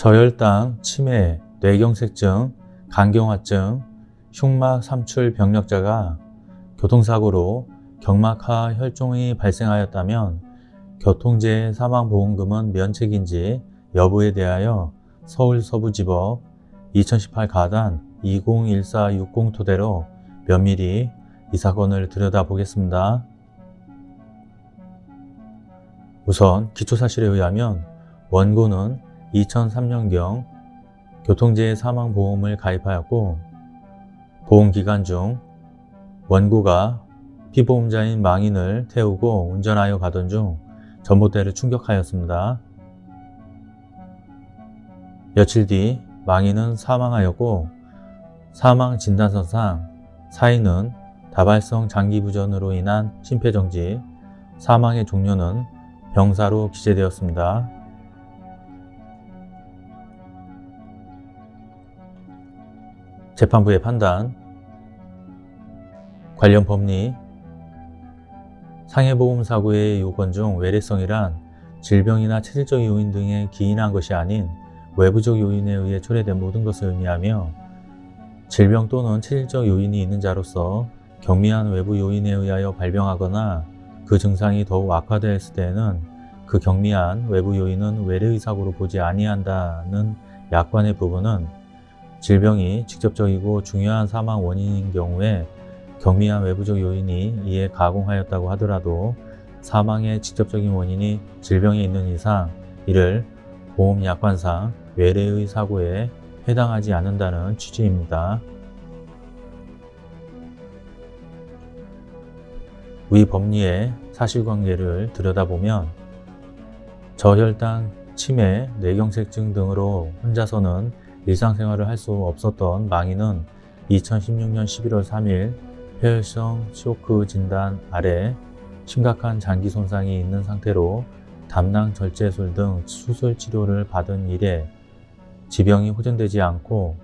저혈당, 치매, 뇌경색증, 간경화증, 흉막 삼출 병력자가 교통사고로 경막하 혈종이 발생하였다면 교통재해 사망보험금은 면책인지 여부에 대하여 서울서부지법 2018 가단 201460 토대로 면밀히 이 사건을 들여다보겠습니다. 우선 기초사실에 의하면 원고는 2003년경 교통재해 사망보험을 가입하였고 보험기간 중 원고가 피보험자인 망인을 태우고 운전하여 가던 중 전봇대를 충격하였습니다. 며칠 뒤 망인은 사망하였고 사망 진단서상 사인은 다발성 장기부전으로 인한 심폐정지, 사망의 종료는 병사로 기재되었습니다. 재판부의 판단 관련 법리 상해보험사고의 요건 중 외래성이란 질병이나 체질적 요인 등에 기인한 것이 아닌 외부적 요인에 의해 초래된 모든 것을 의미하며 질병 또는 체질적 요인이 있는 자로서 경미한 외부 요인에 의하여 발병하거나 그 증상이 더욱 악화되었을 때에는 그 경미한 외부 요인은 외래의 사고로 보지 아니한다는 약관의 부분은 질병이 직접적이고 중요한 사망 원인인 경우에 경미한 외부적 요인이 이에 가공하였다고 하더라도 사망의 직접적인 원인이 질병에 있는 이상 이를 보험약관상 외래의 사고에 해당하지 않는다는 취지입니다. 위 법리의 사실관계를 들여다보면 저혈당, 치매, 뇌경색증 등으로 혼자서는 일상생활을 할 수 없었던 망인은 2016년 11월 3일 폐혈성 쇼크 진단 아래 심각한 장기 손상이 있는 상태로 담낭 절제술 등 수술 치료를 받은 이래 지병이 호전되지 않고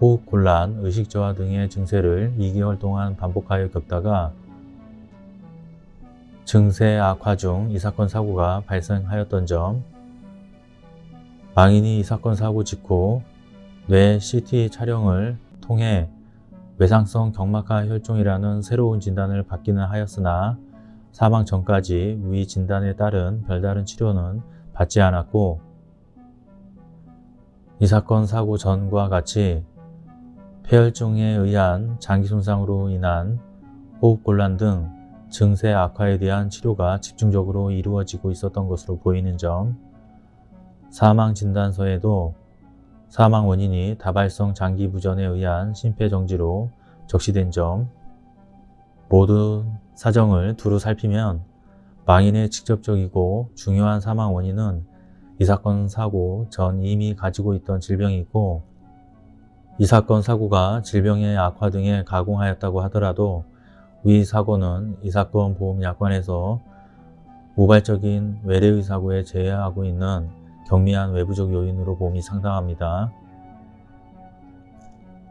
호흡 곤란, 의식 저하 등의 증세를 2개월 동안 반복하여 겪다가 증세 악화 중 이 사건 사고가 발생하였던 점 망인이 이 사건 사고 직후 뇌 CT 촬영을 통해 외상성 경막하 혈종이라는 새로운 진단을 받기는 하였으나 사망 전까지 위 진단에 따른 별다른 치료는 받지 않았고 이 사건 사고 전과 같이 폐혈증에 의한 장기 손상으로 인한 호흡곤란 등 증세 악화에 대한 치료가 집중적으로 이루어지고 있었던 것으로 보이는 점 사망 진단서에도 사망 원인이 다발성 장기 부전에 의한 심폐정지로 적시된 점 모든 사정을 두루 살피면 망인의 직접적이고 중요한 사망 원인은 이 사건 사고 전 이미 가지고 있던 질병이고 이 사건 사고가 질병의 악화 등에 가공하였다고 하더라도 위 사고는 이 사건 보험약관에서 우발적인 외래의 사고에 제외하고 있는 경미한 외부적 요인으로 봄이 상당합니다.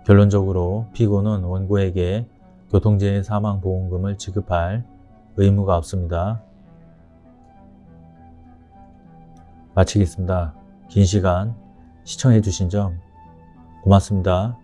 결론적으로 피고는 원고에게 교통재해 사망보험금을 지급할 의무가 없습니다. 마치겠습니다. 긴 시간 시청해 주신 점 고맙습니다.